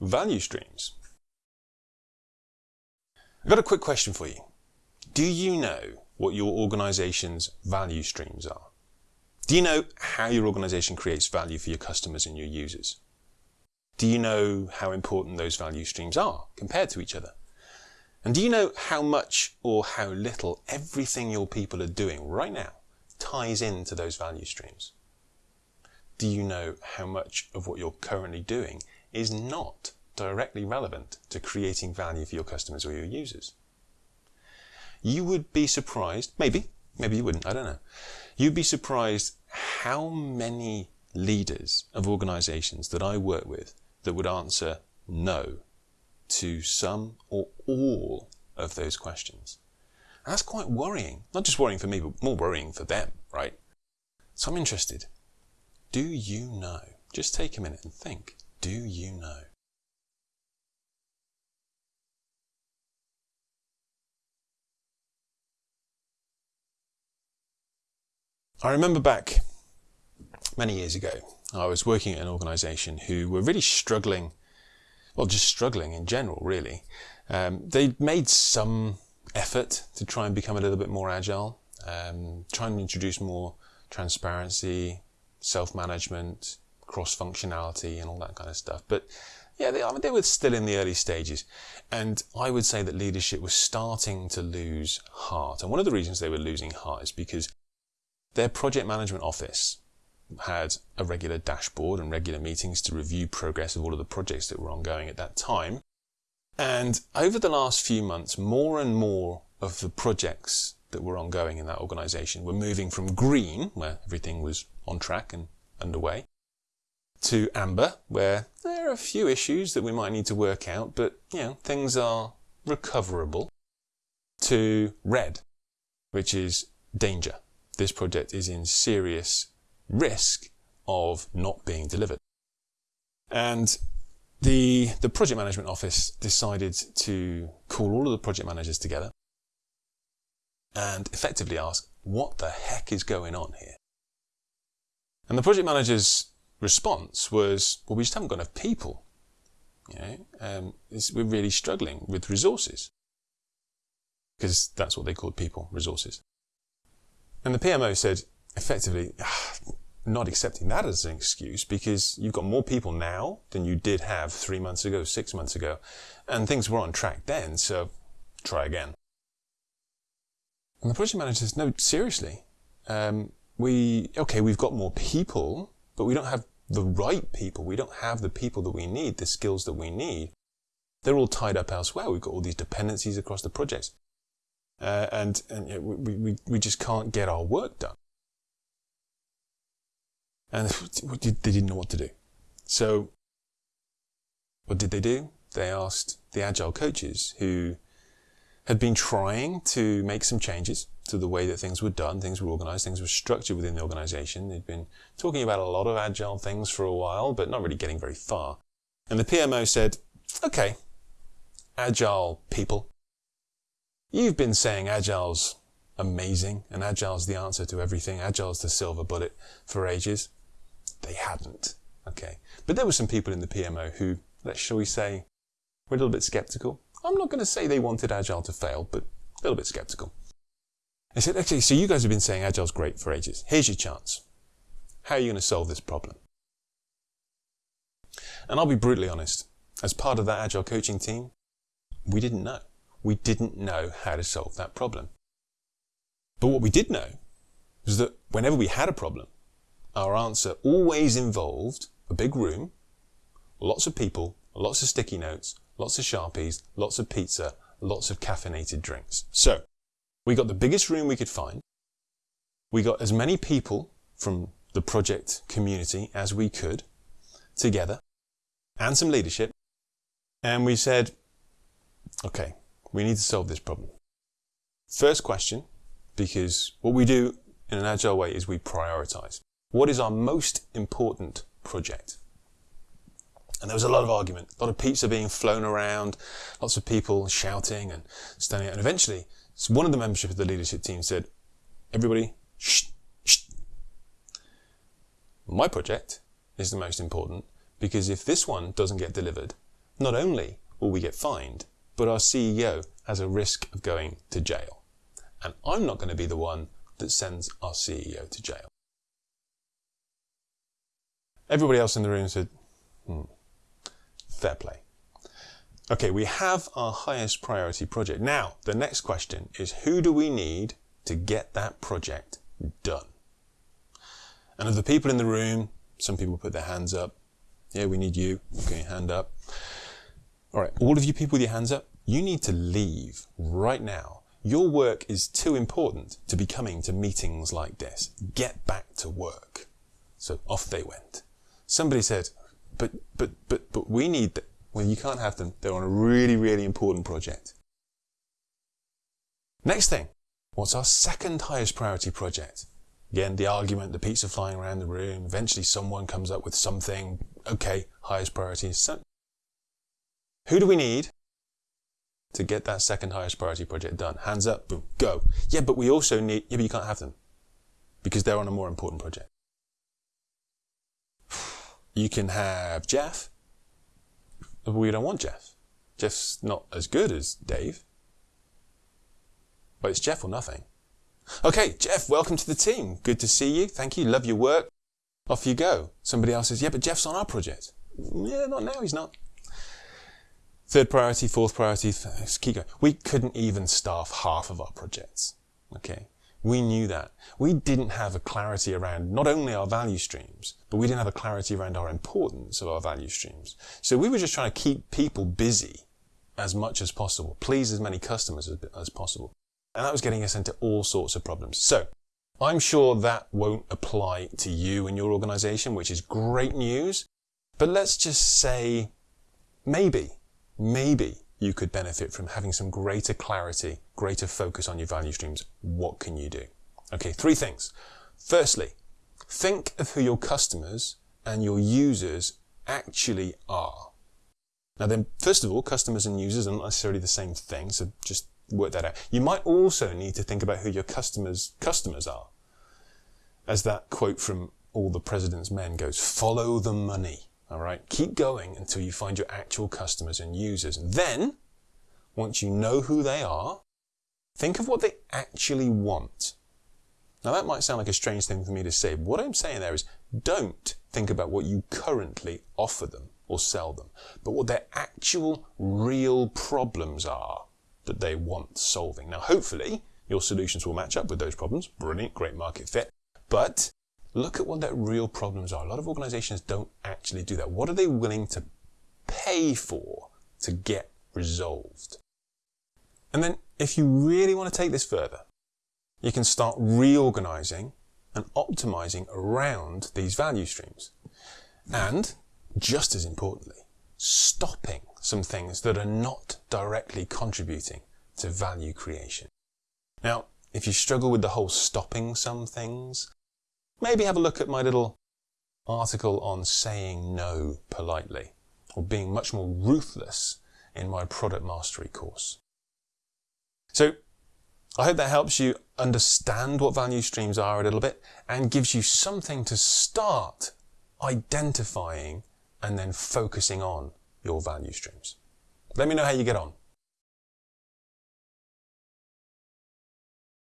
value streams. I've got a quick question for you. Do you know what your organization's value streams are? Do you know how your organization creates value for your customers and your users? Do you know how important those value streams are compared to each other? And do you know how much or how little everything your people are doing right now ties into those value streams? Do you know how much of what you're currently doing is not directly relevant to creating value for your customers or your users? You would be surprised, maybe, maybe you wouldn't, I don't know. You'd be surprised how many leaders of organizations that I work with that would answer no to some or all of those questions. And that's quite worrying. Not just worrying for me, but more worrying for them, right? So I'm interested. Do you know? Just take a minute and think. Do you know? I remember back many years ago, I was working at an organization who were really struggling, well, just struggling in general, really. Um, they made some effort to try and become a little bit more agile, um, trying to introduce more transparency, self-management, cross-functionality and all that kind of stuff. But yeah, they, I mean, they were still in the early stages. And I would say that leadership was starting to lose heart. And one of the reasons they were losing heart is because their project management office had a regular dashboard and regular meetings to review progress of all of the projects that were ongoing at that time. And over the last few months, more and more of the projects that were ongoing in that organization were moving from green, where everything was on track and underway, to amber, where there are a few issues that we might need to work out, but you know, things are recoverable, to red, which is danger. This project is in serious risk of not being delivered. And the, the project management office decided to call all of the project managers together and effectively ask, what the heck is going on here? And the project manager's response was, well, we just haven't got enough people. You know, um, we're really struggling with resources. Because that's what they called people, resources. And the PMO said, effectively, ah, not accepting that as an excuse because you've got more people now than you did have three months ago, six months ago, and things were on track then, so try again. And the project manager says, no, seriously, um, we, okay, we've got more people, but we don't have the right people. We don't have the people that we need, the skills that we need. They're all tied up elsewhere. We've got all these dependencies across the projects. Uh, and and you know, we, we, we just can't get our work done and they didn't know what to do. So what did they do? They asked the agile coaches who had been trying to make some changes to the way that things were done, things were organized, things were structured within the organization. They'd been talking about a lot of agile things for a while, but not really getting very far. And the PMO said, okay, agile people, you've been saying agile's amazing and agile's the answer to everything. Agile's the silver bullet for ages they hadn't. Okay. But there were some people in the PMO who, let's shall we say, were a little bit skeptical. I'm not going to say they wanted Agile to fail, but a little bit skeptical. They said, okay, so you guys have been saying Agile's great for ages. Here's your chance. How are you going to solve this problem? And I'll be brutally honest. As part of that Agile coaching team, we didn't know. We didn't know how to solve that problem. But what we did know was that whenever we had a problem, our answer always involved a big room, lots of people, lots of sticky notes, lots of Sharpies, lots of pizza, lots of caffeinated drinks. So we got the biggest room we could find. We got as many people from the project community as we could together and some leadership. And we said, okay, we need to solve this problem. First question, because what we do in an agile way is we prioritize. What is our most important project? And there was a lot of argument, a lot of pizza being flown around, lots of people shouting and standing out. And eventually, one of the membership of the leadership team said, everybody, shh, shh. My project is the most important because if this one doesn't get delivered, not only will we get fined, but our CEO has a risk of going to jail. And I'm not going to be the one that sends our CEO to jail. Everybody else in the room said, hmm, fair play. Okay, we have our highest priority project. Now, the next question is who do we need to get that project done? And of the people in the room, some people put their hands up. Yeah, we need you. Okay, hand up. All right, all of you people with your hands up, you need to leave right now. Your work is too important to be coming to meetings like this. Get back to work. So off they went. Somebody said, but, but, but, but we need. Well, you can't have them. They're on a really, really important project. Next thing, what's our second highest priority project? Again, the argument, the pizza flying around the room. Eventually someone comes up with something. Okay, highest priority. Is so, who do we need to get that second highest priority project done? Hands up, boom, go. Yeah, but we also need, yeah, but you can't have them because they're on a more important project. You can have Jeff, we don't want Jeff. Jeff's not as good as Dave. But it's Jeff or nothing. Okay, Jeff, welcome to the team. Good to see you. Thank you. Love your work. Off you go. Somebody else says, yeah, but Jeff's on our project. Yeah, not now. He's not. Third priority, fourth priority, keep going. We couldn't even staff half of our projects. Okay. We knew that. We didn't have a clarity around not only our value streams, but we didn't have a clarity around our importance of our value streams. So we were just trying to keep people busy as much as possible, please as many customers as, as possible. And that was getting us into all sorts of problems. So I'm sure that won't apply to you and your organization, which is great news. But let's just say maybe, maybe you could benefit from having some greater clarity, greater focus on your value streams. What can you do? Okay, three things. Firstly, think of who your customers and your users actually are. Now then, first of all, customers and users are not necessarily the same thing, so just work that out. You might also need to think about who your customers' customers are. As that quote from All the President's Men goes, follow the money. All right. Keep going until you find your actual customers and users. Then, once you know who they are, think of what they actually want. Now that might sound like a strange thing for me to say. But what I'm saying there is don't think about what you currently offer them or sell them, but what their actual real problems are that they want solving. Now, hopefully, your solutions will match up with those problems. Brilliant, great market fit. But look at what their real problems are. A lot of organizations don't actually do that. What are they willing to pay for to get resolved? And then, if you really want to take this further, you can start reorganizing and optimizing around these value streams. And, just as importantly, stopping some things that are not directly contributing to value creation. Now, if you struggle with the whole stopping some things, maybe have a look at my little article on saying no politely or being much more ruthless in my product mastery course. So I hope that helps you understand what value streams are a little bit and gives you something to start identifying and then focusing on your value streams. Let me know how you get on.